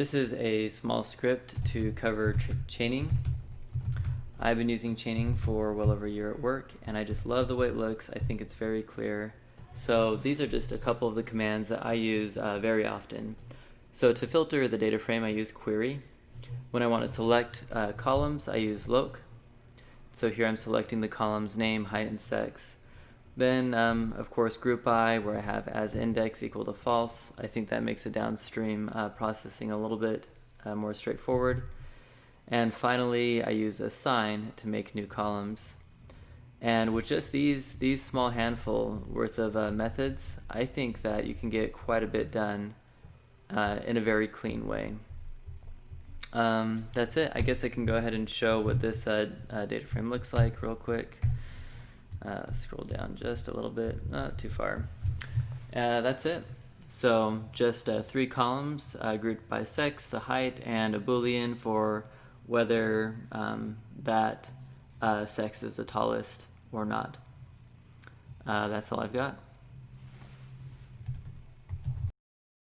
This is a small script to cover chaining. I've been using chaining for well over a year at work and I just love the way it looks. I think it's very clear. So these are just a couple of the commands that I use uh, very often. So to filter the data frame I use query. When I want to select uh, columns I use loc. So here I'm selecting the column's name, height, and sex. Then, um, of course, group by, where I have as index equal to false. I think that makes the downstream uh, processing a little bit uh, more straightforward. And finally, I use assign to make new columns. And with just these, these small handful worth of uh, methods, I think that you can get quite a bit done uh, in a very clean way. Um, that's it. I guess I can go ahead and show what this uh, uh, data frame looks like real quick. Uh, scroll down just a little bit, not too far. Uh, that's it. So just uh, three columns uh, grouped by sex, the height, and a boolean for whether um, that uh, sex is the tallest or not. Uh, that's all I've got.